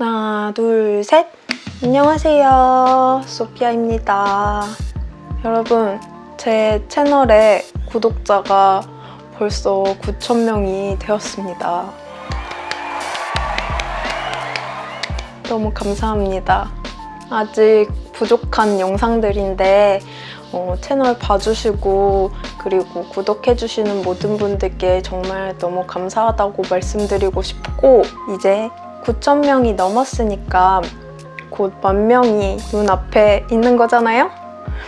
하나, 둘, 셋! 안녕하세요. 소피아입니다. 여러분, 제 채널에 구독자가 벌써 9,000명이 되었습니다. 너무 감사합니다. 아직 부족한 영상들인데 어, 채널 봐주시고 그리고 구독해주시는 모든 분들께 정말 너무 감사하다고 말씀드리고 싶고 이제 9,000명이 넘었으니까 곧 만 명이 눈앞에 있는 거잖아요?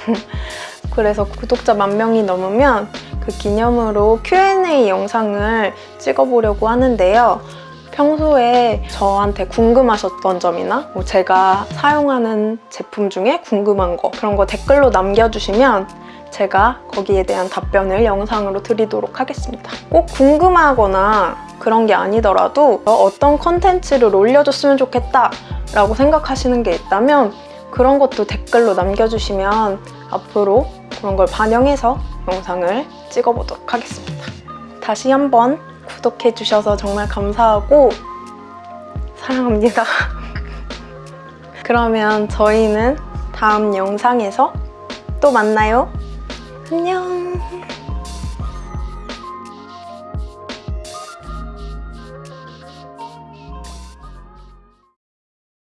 그래서 구독자 만 명이 넘으면 그 기념으로 Q&A 영상을 찍어보려고 하는데요. 평소에 저한테 궁금하셨던 점이나 뭐 제가 사용하는 제품 중에 궁금한 거 그런 거 댓글로 남겨주시면 제가 거기에 대한 답변을 영상으로 드리도록 하겠습니다. 꼭 궁금하거나 그런 게 아니더라도 어떤 컨텐츠를 올려줬으면 좋겠다 라고 생각하시는 게 있다면 그런 것도 댓글로 남겨주시면 앞으로 그런 걸 반영해서 영상을 찍어보도록 하겠습니다. 다시 한번 구독해주셔서 정말 감사하고 사랑합니다. 그러면 저희는 다음 영상에서 또 만나요. 안녕.